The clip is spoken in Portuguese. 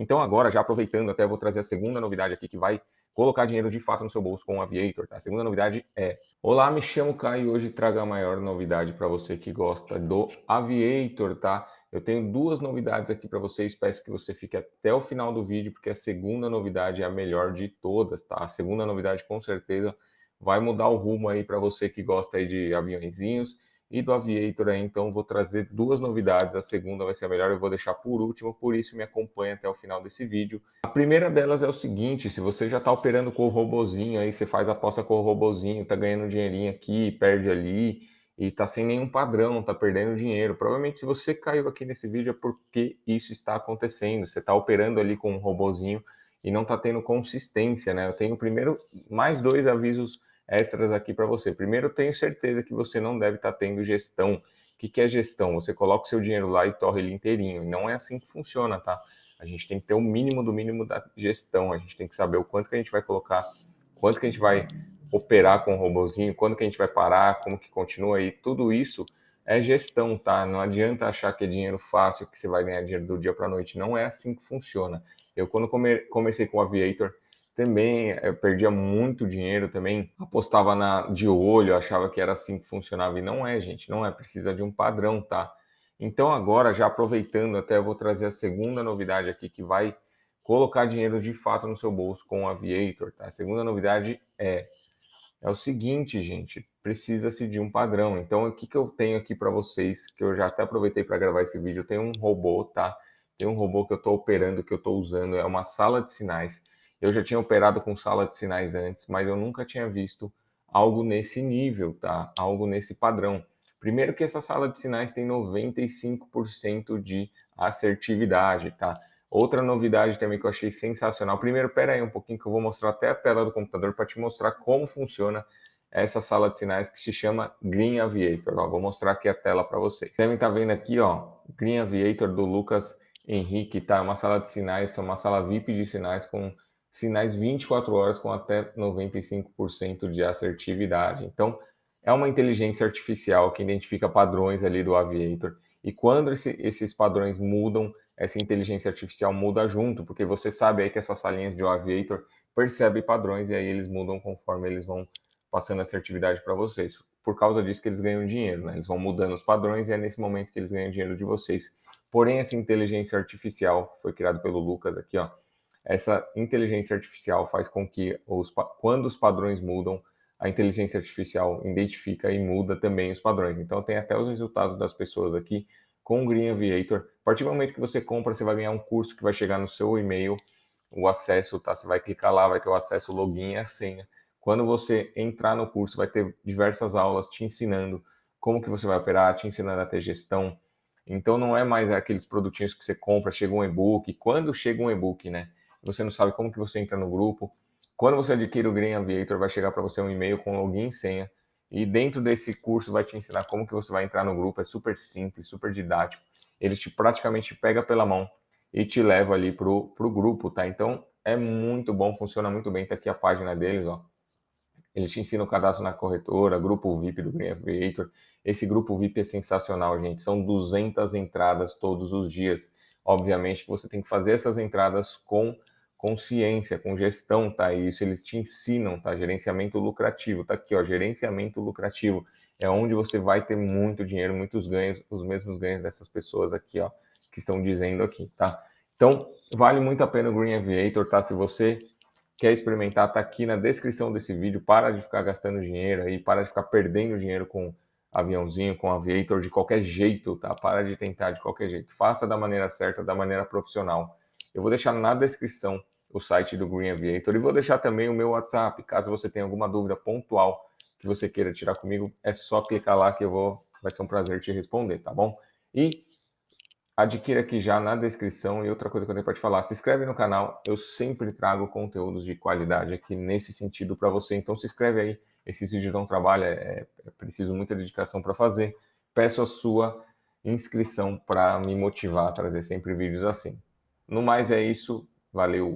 Então agora, já aproveitando, até vou trazer a segunda novidade aqui que vai colocar dinheiro de fato no seu bolso com o Aviator, tá? A segunda novidade é... Olá, me chamo Caio e hoje trago a maior novidade para você que gosta do Aviator, tá? Eu tenho duas novidades aqui para vocês, peço que você fique até o final do vídeo, porque a segunda novidade é a melhor de todas, tá? A segunda novidade com certeza vai mudar o rumo aí para você que gosta aí de aviãozinhos e do Aviator aí, então vou trazer duas novidades, a segunda vai ser a melhor, eu vou deixar por último, por isso me acompanha até o final desse vídeo. A primeira delas é o seguinte, se você já está operando com o robozinho aí, você faz aposta com o robozinho, tá ganhando dinheirinho aqui, perde ali, e tá sem nenhum padrão, tá perdendo dinheiro. Provavelmente se você caiu aqui nesse vídeo é porque isso está acontecendo, você está operando ali com um robozinho e não está tendo consistência, né? Eu tenho primeiro mais dois avisos extras aqui para você. Primeiro, tenho certeza que você não deve estar tá tendo gestão. O que, que é gestão? Você coloca o seu dinheiro lá e torre ele inteirinho. Não é assim que funciona, tá? A gente tem que ter o mínimo do mínimo da gestão. A gente tem que saber o quanto que a gente vai colocar, quanto que a gente vai operar com o robozinho, quando que a gente vai parar, como que continua aí. Tudo isso é gestão, tá? Não adianta achar que é dinheiro fácil, que você vai ganhar dinheiro do dia para a noite. Não é assim que funciona. Eu, quando come comecei com o Aviator, também eu perdia muito dinheiro também, apostava na, de olho, achava que era assim que funcionava e não é, gente, não é, precisa de um padrão, tá? Então agora, já aproveitando, até eu vou trazer a segunda novidade aqui que vai colocar dinheiro de fato no seu bolso com o Aviator, tá? A segunda novidade é é o seguinte, gente, precisa-se de um padrão. Então, o que, que eu tenho aqui para vocês, que eu já até aproveitei para gravar esse vídeo, tem um robô, tá? Tem um robô que eu estou operando, que eu estou usando, é uma sala de sinais eu já tinha operado com sala de sinais antes, mas eu nunca tinha visto algo nesse nível, tá? Algo nesse padrão. Primeiro que essa sala de sinais tem 95% de assertividade, tá? Outra novidade também que eu achei sensacional. Primeiro, pera aí um pouquinho que eu vou mostrar até a tela do computador para te mostrar como funciona essa sala de sinais que se chama Green Aviator. Ó, vou mostrar aqui a tela para vocês. Devem estar tá vendo aqui, ó, Green Aviator do Lucas Henrique, tá? Uma sala de sinais, uma sala VIP de sinais com sinais 24 horas com até 95% de assertividade. Então, é uma inteligência artificial que identifica padrões ali do Aviator. E quando esse, esses padrões mudam, essa inteligência artificial muda junto, porque você sabe aí que essas salinhas de Aviator percebem padrões e aí eles mudam conforme eles vão passando assertividade para vocês. Por causa disso que eles ganham dinheiro, né? Eles vão mudando os padrões e é nesse momento que eles ganham dinheiro de vocês. Porém, essa inteligência artificial foi criada pelo Lucas aqui, ó essa inteligência artificial faz com que, os, quando os padrões mudam, a inteligência artificial identifica e muda também os padrões. Então, tem até os resultados das pessoas aqui com o Green Aviator. A partir do momento que você compra, você vai ganhar um curso que vai chegar no seu e-mail, o acesso, tá? Você vai clicar lá, vai ter o acesso, login e a senha. Quando você entrar no curso, vai ter diversas aulas te ensinando como que você vai operar, te ensinando a ter gestão. Então, não é mais aqueles produtinhos que você compra, chega um e-book. Quando chega um e-book, né? Você não sabe como que você entra no grupo. Quando você adquire o Green Aviator, vai chegar para você um e-mail com login e senha. E dentro desse curso vai te ensinar como que você vai entrar no grupo. É super simples, super didático. Ele te praticamente pega pela mão e te leva ali pro, pro grupo, tá? Então é muito bom, funciona muito bem. Tá aqui a página deles, ó. Ele te ensina o cadastro na corretora, grupo VIP do Green Aviator. Esse grupo VIP é sensacional, gente. São 200 entradas todos os dias. Obviamente que você tem que fazer essas entradas com consciência, com gestão, tá? Isso eles te ensinam, tá? Gerenciamento lucrativo, tá aqui, ó, gerenciamento lucrativo. É onde você vai ter muito dinheiro, muitos ganhos, os mesmos ganhos dessas pessoas aqui, ó, que estão dizendo aqui, tá? Então, vale muito a pena o Green Aviator, tá? Se você quer experimentar, tá aqui na descrição desse vídeo. Para de ficar gastando dinheiro aí, para de ficar perdendo dinheiro com aviãozinho, com aviator de qualquer jeito, tá? Para de tentar de qualquer jeito. Faça da maneira certa, da maneira profissional. Eu vou deixar na descrição o site do Green Aviator e vou deixar também o meu WhatsApp. Caso você tenha alguma dúvida pontual que você queira tirar comigo, é só clicar lá que eu vou, vai ser um prazer te responder, tá bom? E adquira aqui já na descrição. E outra coisa que eu tenho para te falar, se inscreve no canal, eu sempre trago conteúdos de qualidade aqui nesse sentido para você, então se inscreve aí, esses vídeos dão trabalho, é, é preciso muita dedicação para fazer, peço a sua inscrição para me motivar a trazer sempre vídeos assim. No mais é isso, valeu!